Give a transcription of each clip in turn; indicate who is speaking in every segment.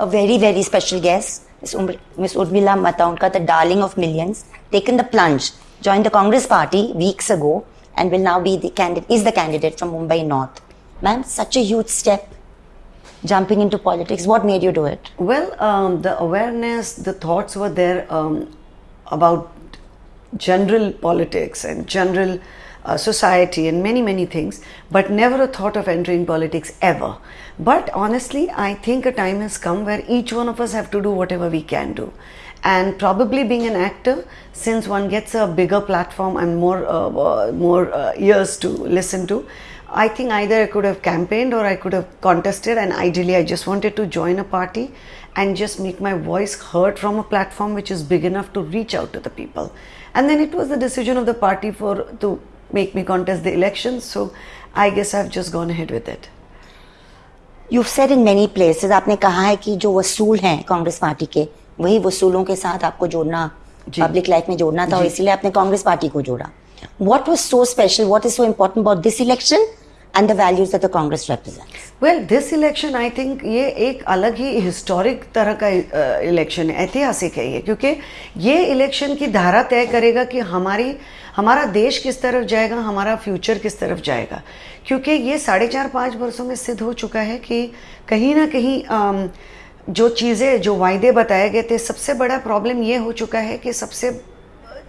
Speaker 1: a very, very special guest, Miss, um- Miss Urmila Matondkar, the darling of millions, taken the plunge, joined the Congress party weeks ago, and will now be the candidate, is the candidate from Mumbai North. Ma'am, such a huge step, jumping into politics. What made you do it?
Speaker 2: Well, um, the awareness, the thoughts were there um, about general politics and general uh, society and many, many things, but never a thought of entering politics ever. But honestly, I think a time has come where each one of us have to do whatever we can do. And probably being an actor, since one gets a bigger platform and more, uh, uh, more uh, ears to listen to, I think either I could have campaigned or I could have contested, and ideally, I just wanted to join a party and just make my voice heard from a platform which is big enough to reach out to the people. And then it was the decision of the party for to make me contest the elections. So I guess I've just gone ahead with it.
Speaker 1: You've said in many places, आपने कहा है कि जो वसूल हैं Congress party के वही वसूलों के साथ आपको जोड़ना। पब्लिक लाइफ में जोड़ना था और। इसीलिए आपने कांग्रेस पार्टी को जोड़ा What was so special? What is so important about this election and the values that the Congress represents?
Speaker 2: Well this election I think ये एक अलग ही हिस्टोरिक तरह का इलेक्शन है, ऐतिहासिक है ये, क्योंकि ये इलेक्शन की धारा तय करेगा कि हमारी, हमारा देश किस तरफ़ जाएगा, हमारा फ्यूचर किस तरफ़ जाएगा क्योंकि ये साढ़े चार पाँच वर्षों में सिद्ध हो चुका है कि कहीं ना कहीं जो चीज़ें, जो वायदे बताए गए थे, सबसे बड़ा प्रॉब्लम ये हो चुका है कि सबसे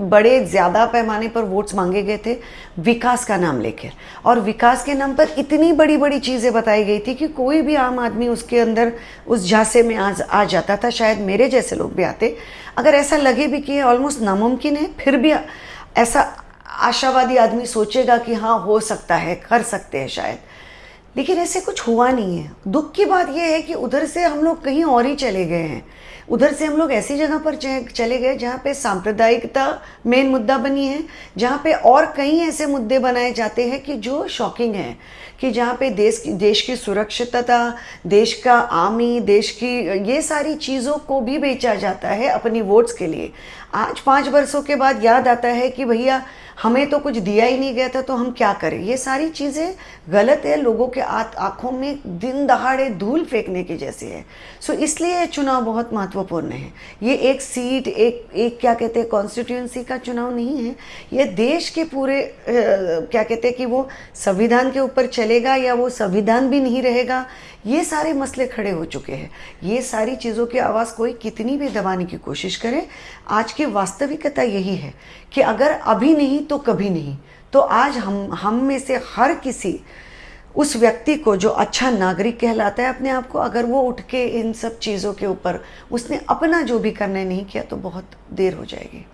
Speaker 2: बड़े, ज़्यादा पैमाने पर वोट्स मांगे गए थे, विकास का नाम लेकर। और विकास के नाम पर इतनी बड़ी बड़ी चीज़ें बताई गई थी कि कोई भी आम आदमी उसके अंदर, उस झांसे में आ आ जाता था। शायद मेरे जैसे लोग भी आते। अगर ऐसा लगे भी कि ऑलमोस्ट नामुमकिन है, फिर भी ऐसा आशावादी आदमी सोचेगा कि हाँ हो सकता है, कर सकते हैं शायद। लेकिन ऐसे कुछ हुआ नहीं है। दुख की बात यह है कि उधर से हम लोग कहीं और ही चले गए हैं। उधर से हम लोग ऐसी जगह पर चले गए जहाँ पे सांप्रदायिकता मेन मुद्दा बनी है, जहाँ पे और कई ऐसे मुद्दे बनाए जाते हैं कि जो शॉकिंग है, कि जहाँ पे देश की देश की सुरक्षितता, देश का आर्मी, देश की ये सारी चीज़ों को भी बेचा जाता है अपनी वोट्स के लिए। आज पाँच वर्षों के बाद याद आता है कि भैया हमें तो कुछ दिया ही नहीं गया था तो हम क्या करें? ये सारी चीज़ें गलत है लोगों के आँखों में दिन दहाड़े धूल फेंकने की जैसी है। सो इसलिए ये चुनाव बहुत महत्वपूर्ण है। ये एक सीट एक एक क्या कहते हैं कॉन्स्टिट्यूंसी का चुनाव नहीं है। ये देश के पूरे अ, क्या कहते हैं कि वो संविधान के ऊपर चलेगा या वो संविधान भी नहीं रहेगा ये सारे मसले खड़े हो चुके हैं। ये सारी चीज़ों की आवाज़ कोई कितनी भी दबाने की कोशिश करे आज की वास्तविकता यही है कि अगर अभी नहीं तो कभी नहीं। तो आज हम हम में से हर किसी उस व्यक्ति को जो अच्छा नागरिक कहलाता है अपने आप को, अगर वो उठ के इन सब चीज़ों के ऊपर उसने अपना जो भी करना नहीं किया तो बहुत देर हो जाएगी।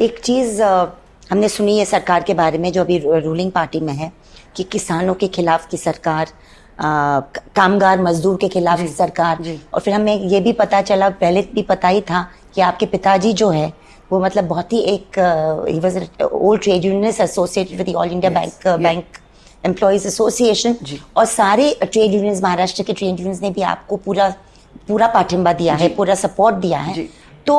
Speaker 1: एक चीज़ हमने सुनी है सरकार के बारे में, जो अभी रूलिंग पार्टी में है कि किसानों के खिलाफ की सरकार कामगार मजदूर के खिलाफ सरकार। और फिर हमें ये भी पता चला पहले भी पता ही था कि आपके पिताजी जो है वो मतलब बहुत ही एक ही was old trade unionist associated with all India bank bank employees association और सारे ट्रेड यूनियंस महाराष्ट्र के ट्रेड यूनियंस ने भी आपको पूरा पूरा पाठिंबा दिया है पूरा सपोर्ट दिया है। तो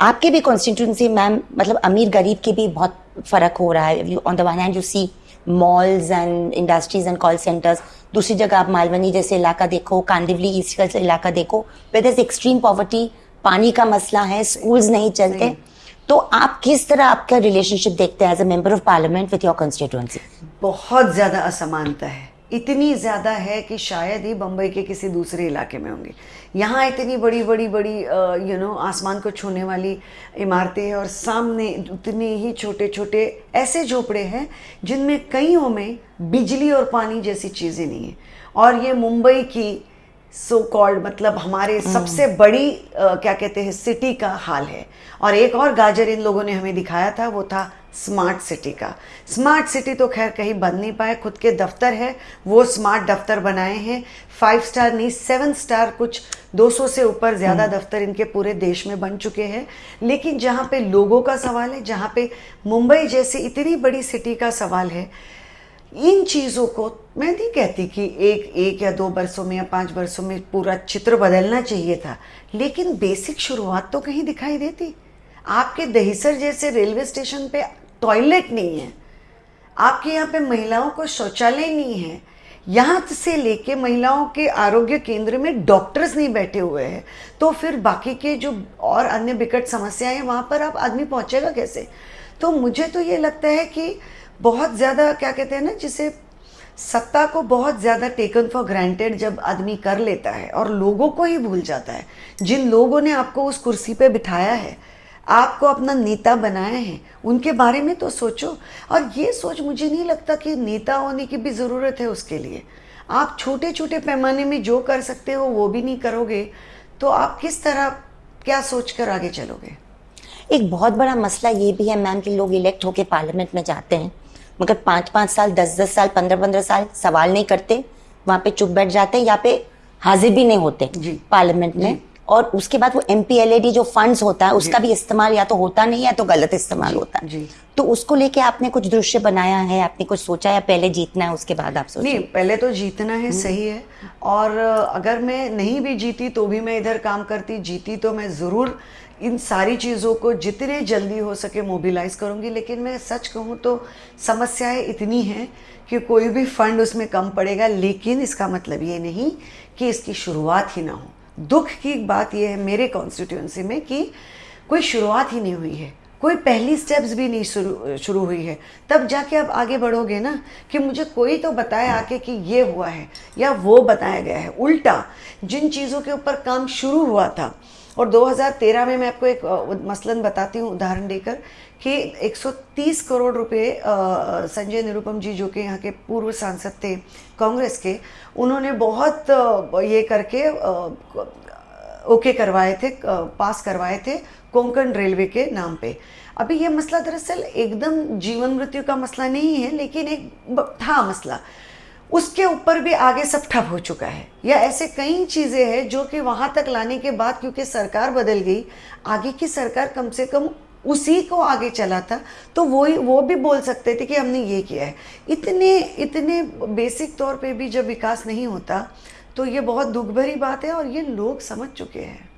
Speaker 1: आपके भी कॉन्स्टिट्यूंसी मैम मतलब अमीर गरीब के भी बहुत फ़र्क हो रहा है। On the one hand you see malls and industries and call centres दूसरी जगह आप मालवनी जैसे इलाका देखो कांदिवली ईस्ट जैसे इलाका देखो वेर एक्सट्रीम पॉवर्टी पानी का मसला है स्कूल्स नहीं चलते। तो आप किस तरह आपका रिलेशनशिप देखते हैं as a member of parliament with your constituency
Speaker 2: बहुत ज़्यादा असमानता है। इतनी ज़्यादा है कि शायद ही बम्बई के किसी दूसरे इलाके में होंगे। यहाँ इतनी बड़ी बड़ी बड़ी यू नो आसमान को छूने वाली इमारतें हैं और सामने उतने ही छोटे छोटे ऐसे झोपड़े हैं जिनमें कईयों में बिजली और पानी जैसी चीज़ें नहीं है। और ये मुंबई की सो so कॉल्ड मतलब हमारे सबसे बड़ी अ, क्या कहते हैं सिटी का हाल है। और एक और गाजर इन लोगों ने हमें दिखाया था वो था स्मार्ट सिटी का। स्मार्ट सिटी तो खैर कहीं बन नहीं पाए खुद के दफ्तर है वो स्मार्ट दफ्तर बनाए हैं। फाइव स्टार नहीं सेवन स्टार कुछ 200 से ऊपर ज़्यादा दफ्तर इनके पूरे देश में बन चुके हैं। लेकिन जहाँ पे लोगों का सवाल है जहाँ पे मुंबई जैसी इतनी बड़ी सिटी का सवाल है इन चीज़ों को मैं नहीं कहती कि एक एक या दो वर्षों में या पाँच वर्षों में पूरा चित्र बदलना चाहिए था लेकिन बेसिक शुरुआत तो कहीं दिखाई देती। आपके दहीसर जैसे रेलवे स्टेशन पे टॉयलेट नहीं है। आपके यहाँ पे महिलाओं को शौचालय नहीं है। यहाँ से लेके महिलाओं के आरोग्य केंद्र में डॉक्टर्स नहीं बैठे हुए हैं। तो फिर बाकी के जो और अन्य विकट समस्याएँ हैं, वहाँ पर आप आदमी पहुँचेगा कैसे? तो मुझे तो ये लगता है कि बहुत ज़्यादा क्या कहते हैं ना, जिसे सत्ता को बहुत ज़्यादा टेकन फॉर ग्रांटेड जब आदमी कर लेता है और लोगों को ही भूल जाता है। जिन लोगों ने आपको उस कुर्सी पे बिठाया है आपको अपना नेता बनाया है। उनके बारे में तो सोचो। और ये सोच मुझे नहीं लगता कि नेता होने की भी ज़रूरत है उसके लिए। आप छोटे छोटे पैमाने में जो कर सकते हो वो भी नहीं करोगे। तो आप किस तरह क्या सोच कर आगे चलोगे?
Speaker 1: एक बहुत बड़ा मसला ये भी है मैम कि लोग इलेक्ट होके पार्लियामेंट में जाते हैं। मगर पाँच पाँच साल दस दस साल पंद्रह पंद्रह साल सवाल नहीं करते। वहाँ पे चुप बैठ जाते हैं या पे हाजिर भी नहीं होते पार्लियामेंट में। और उसके बाद वो एम जो फंड्स होता है उसका भी इस्तेमाल या तो होता नहीं है तो गलत इस्तेमाल होता है।
Speaker 2: जी।
Speaker 1: तो उसको लेके आपने कुछ दृश्य बनाया है आपने कुछ सोचा है पहले जीतना है उसके बाद आप सोचिए?
Speaker 2: नहीं पहले तो जीतना है सही है। और अगर मैं नहीं भी जीती तो भी मैं इधर काम करती जीती तो मैं ज़रूर इन सारी चीज़ों को जितने जल्दी हो सके मोबिलाइज करूँगी। लेकिन मैं सच कहूँ तो समस्याएँ इतनी हैं कि कोई भी फंड उसमें कम पड़ेगा लेकिन इसका मतलब ये नहीं कि इसकी शुरुआत ही ना हो। दुख की बात यह है मेरे कॉन्स्टिट्यूंसी में कि कोई शुरुआत ही नहीं हुई है। कोई पहली स्टेप्स भी नहीं शुरू शुरू हुई है। तब जाके आप आगे बढ़ोगे ना कि मुझे कोई तो बताया आके कि ये हुआ है या वो बताया गया है। उल्टा, जिन चीज़ों के ऊपर काम शुरू हुआ था और 2013 में मैं आपको एक मसलन बताती हूँ उदाहरण देकर कि 130 करोड़ रुपए संजय निरुपम जी जो कि यहाँ के पूर्व सांसद थे कांग्रेस के, उन्होंने बहुत ये करके ओके करवाए थे पास करवाए थे कोंकण रेलवे के नाम पे। अभी ये मसला दरअसल एकदम जीवन मृत्यु का मसला नहीं है, लेकिन एक था मसला। उसके ऊपर भी आगे सब ठप हो चुका है। या ऐसे कई चीज़ें हैं जो कि वहाँ तक लाने के बाद, क्योंकि सरकार बदल गई, आगे की सरकार कम से कम उसी को आगे चला था तो वो ही वो भी बोल सकते थे कि हमने ये किया है। इतने इतने बेसिक तौर पे भी जब विकास नहीं होता तो ये बहुत दुख भरी बात है और ये लोग समझ चुके हैं।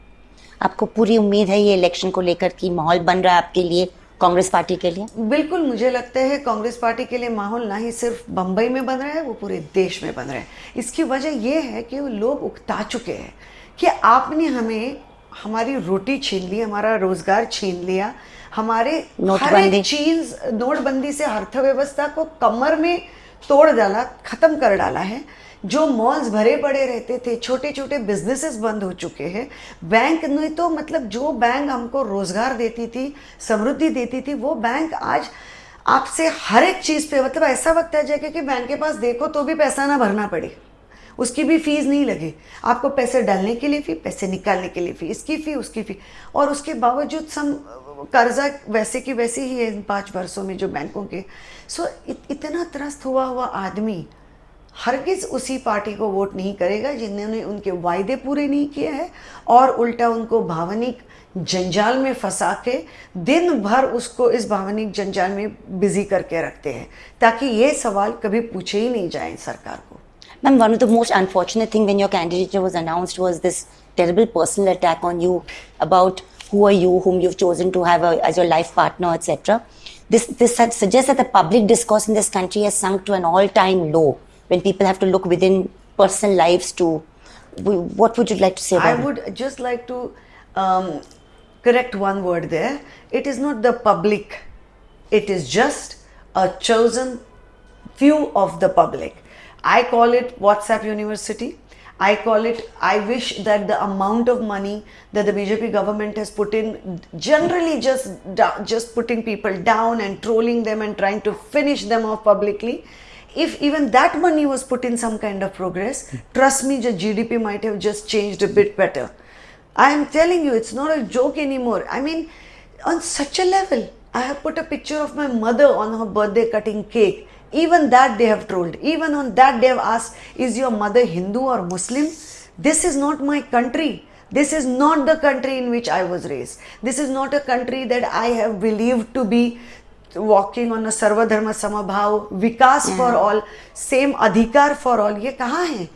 Speaker 1: आपको पूरी उम्मीद है ये इलेक्शन को लेकर की माहौल बन रहा है आपके लिए? कांग्रेस पार्टी के लिए?
Speaker 2: बिल्कुल मुझे लगता है कांग्रेस पार्टी के लिए माहौल ना ही सिर्फ़ बम्बई में बन रहा है वो पूरे देश में बन रहा है। इसकी वजह ये है कि वो लोग उकता चुके हैं कि आपने हमें हमारी रोटी छीन ली हमारा रोज़गार छीन लिया हमारे हर
Speaker 1: नोटबंदी।
Speaker 2: एक चीज़ नोटबंदी से अर्थव्यवस्था को कमर में तोड़ डाला खत्म कर डाला है। जो मॉल्स भरे पड़े रहते थे छोटे छोटे बिजनेसेस बंद हो चुके हैं बैंक ने तो मतलब जो बैंक हमको रोज़गार देती थी समृद्धि देती थी वो बैंक आज आपसे हर एक चीज़ पे मतलब ऐसा वक्त आ जाएगा कि बैंक के पास देखो तो भी पैसा ना भरना पड़े। उसकी भी फ़ीस नहीं लगे। आपको पैसे डालने के लिए फ़ी पैसे निकालने के लिए फ़ी इसकी फ़ी उसकी फ़ी और उसके बावजूद सम कर्जा वैसे की वैसे ही है इन पाँच वर्षों में जो बैंकों के। सो इत, इतना त्रस्त हुआ हुआ आदमी हर किस उसी पार्टी को वोट नहीं करेगा जिन्होंने उनके वायदे पूरे नहीं किए हैं और उल्टा उनको भावनिक जंजाल में फंसा के दिन भर उसको इस भावनिक जंजाल में बिज़ी करके रखते हैं, ताकि ये सवाल कभी पूछे ही नहीं जाए सरकार को।
Speaker 1: Ma'am one of the most unfortunate thing when your candidate was announced was this terrible personal attack on you about who are you whom you chosen to have as your life partner etcetera this this suggest the public discourse in this country has sunk to an all time low when people have to look within personal lives to. What would you like to say
Speaker 2: I
Speaker 1: about it?
Speaker 2: would just like to um, correct one word there. It is not the public, it is just a chosen few of the public. I call it WhatsApp University. I call it, I wish that the amount of money that the BJP government has put in, generally just, just putting people down and trolling them and trying to finish them off publicly, if even that money was put in some kind of progress, trust me, the GDP might have just changed a bit better. I am telling you, it's not a joke anymore. I mean, on such a level, I have put a picture of my mother on her birthday cutting cake. Even that they have trolled. Even on that they have asked, Is your mother Hindu or Muslim? This is not my country. This is not the country in which I was raised. This is not a country that I have believed to be walking on a sarvadharma samabhav vikas for all same adhikar for all ये कहाँ है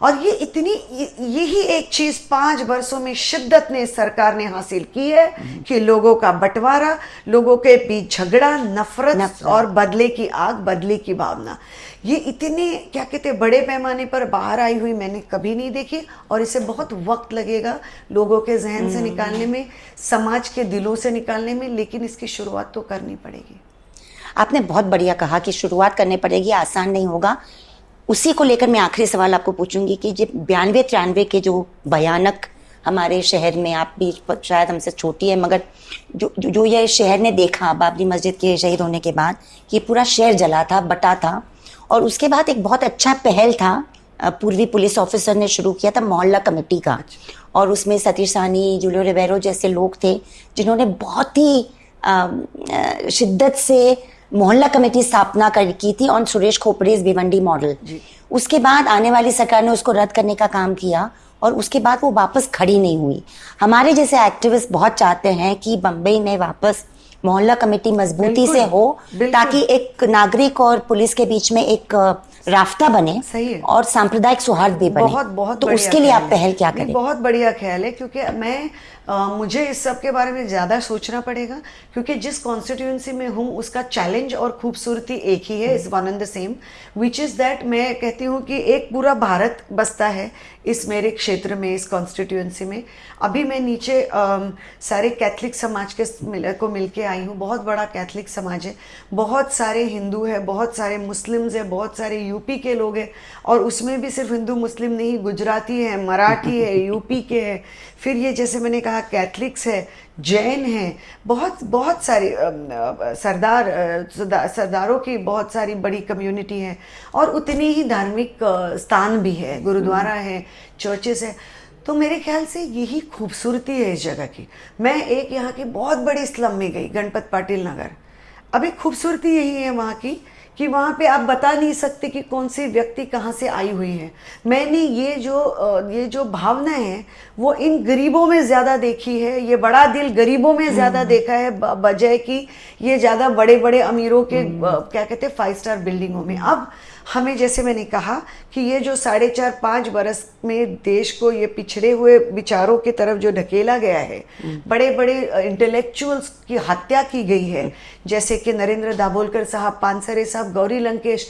Speaker 2: और ये इतनी यही एक चीज़ पाँच वर्षों में शिद्दत ने सरकार ने हासिल की है कि लोगों का बंटवारा लोगों के बीच झगड़ा नफरत,
Speaker 1: नफरत।
Speaker 2: और बदले की आग बदले की भावना। ये इतने क्या कहते बड़े पैमाने पर बाहर आई हुई मैंने कभी नहीं देखी और इसे बहुत वक्त लगेगा लोगों के जहन से निकालने में समाज के दिलों से निकालने में लेकिन इसकी शुरुआत तो करनी पड़ेगी।
Speaker 1: आपने बहुत बढ़िया कहा कि शुरुआत करनी पड़ेगी आसान नहीं होगा। उसी को लेकर मैं आखिरी सवाल आपको पूछूँगी कि जो बयानवे तिरानवे के जो भयानक हमारे शहर में आप भी शायद हमसे छोटी है मगर जो जो, जो ये शहर ने देखा बाबरी मस्जिद के शहीद होने के बाद कि पूरा शहर जला था बटा था और उसके बाद एक बहुत अच्छा पहल था पूर्वी पुलिस ऑफिसर ने शुरू किया था मोहल्ला कमेटी का। और उसमें सतीश सानी जूलियो रिवेरो जैसे लोग थे जिन्होंने बहुत ही शिद्दत से मोहल्ला कमेटी स्थापना कर की थी ऑन सुरेश खोपड़ेज भिवंडी मॉडल। उसके बाद आने वाली सरकार ने उसको रद्द करने का काम किया और उसके बाद वो वापस खड़ी नहीं हुई। हमारे जैसे एक्टिविस्ट बहुत चाहते हैं कि बम्बई में वापस मोहल्ला कमेटी मजबूती से हो ताकि एक नागरिक और पुलिस के बीच में एक राफ्ता बने
Speaker 2: सही है।
Speaker 1: और सांप्रदायिक सौहार्द भी बने।
Speaker 2: बहुत बहुत
Speaker 1: तो उसके लिए आप पहल क्या करें?
Speaker 2: बहुत बढ़िया ख्याल है क्योंकि मैं मुझे इस सब के बारे में ज़्यादा सोचना पड़ेगा क्योंकि जिस कॉन्स्टिट्यूंसी में हूँ उसका चैलेंज और खूबसूरती एक ही है is one and the same which is that मैं कहती हूँ कि एक पूरा भारत बसता है इस मेरे क्षेत्र में इस कॉन्स्टिट्यूंसी में। अभी मैं नीचे सारे कैथलिक समाज के मिल, को मिलके आई हूँ बहुत बड़ा कैथलिक समाज है बहुत सारे हिंदू है बहुत सारे मुस्लिम्स है बहुत सारे यूपी के लोग हैं और उसमें भी सिर्फ़ हिंदू मुस्लिम नहीं गुजराती है मराठी है यूपी के है। फिर ये जैसे मैंने कहा कैथलिक्स है जैन है बहुत बहुत सारे सरदार सरदारों की बहुत सारी बड़ी कम्युनिटी है और उतनी ही धार्मिक स्थान भी है गुरुद्वारा है चर्चेस है। तो मेरे ख्याल से यही खूबसूरती है इस जगह की। मैं एक यहाँ की बहुत बड़ी स्लम में गई गणपत पाटिल नगर। अभी खूबसूरती यही है वहाँ की कि वहाँ पे आप बता नहीं सकते कि कौन सी व्यक्ति कहाँ से आई हुई है। मैंने ये जो ये जो भावना है वो इन गरीबों में ज़्यादा देखी है ये बड़ा दिल गरीबों में ज़्यादा देखा है बजाय कि ये ज़्यादा बड़े बड़े अमीरों के क्या कहते हैं फाइव स्टार बिल्डिंगों में। अब हमें जैसे मैंने कहा कि ये जो साढ़े चार पाँच बरस में देश को ये पिछड़े हुए विचारों की तरफ़ जो ढकेला गया है बड़े बड़े इंटेलेक्चुअल्स की हत्या की गई है। जैसे कि नरेंद्र दाभोलकर साहब, पानसरे साहब, गौरी लंकेश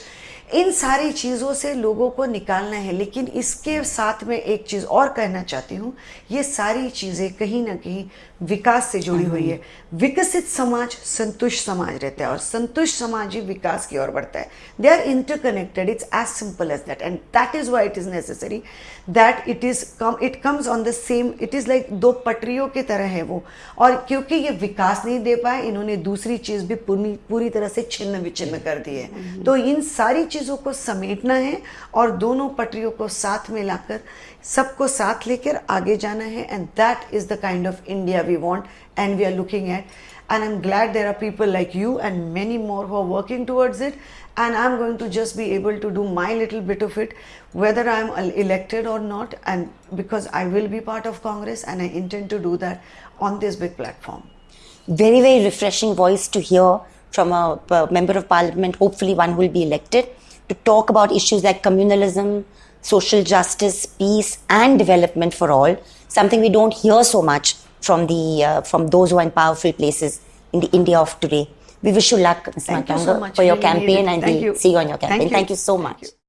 Speaker 2: इन सारी चीज़ों से लोगों को निकालना है लेकिन इसके साथ में एक चीज़ और कहना चाहती हूँ ये सारी चीज़ें कहीं ना कहीं विकास से जुड़ी हुई है। विकसित समाज संतुष्ट समाज रहता है और संतुष्ट समाज ही विकास की ओर बढ़ता है। They are interconnected it's as simple as that and that is why it is necessary that it is come it comes on the same it is like दो पटरियों की तरह है वो। और क्योंकि ये विकास नहीं दे पाए इन्होंने दूसरी चीज़ भी पूरी पूरी तरह से छिन्न विच्छिन्न कर दी है। तो इन सारी चीज़ों चीज़ों को समेटना है और दोनों पटरियों को साथ में लाकर सबको साथ लेकर आगे जाना है। And that is the kind of India we want and we are looking at and I am glad there are people like you and many more who are working towards it and I am going to just be able to do my little bit of it whether I am elected or not and because I will be part of Congress and I intend to do that on this
Speaker 1: big platform very very refreshing voice to hear from a member of parliament hopefully one will be elected to talk about issues like communalism social justice peace and development for all something we don't hear so much from the uh, from those who are in powerful places in the india of today we wish you luck Ms.
Speaker 2: Thank you so much.
Speaker 1: for your
Speaker 2: Really
Speaker 1: campaign and
Speaker 2: you.
Speaker 1: see you on your
Speaker 2: Thank
Speaker 1: campaign
Speaker 2: you.
Speaker 1: thank you so
Speaker 2: Thank
Speaker 1: much.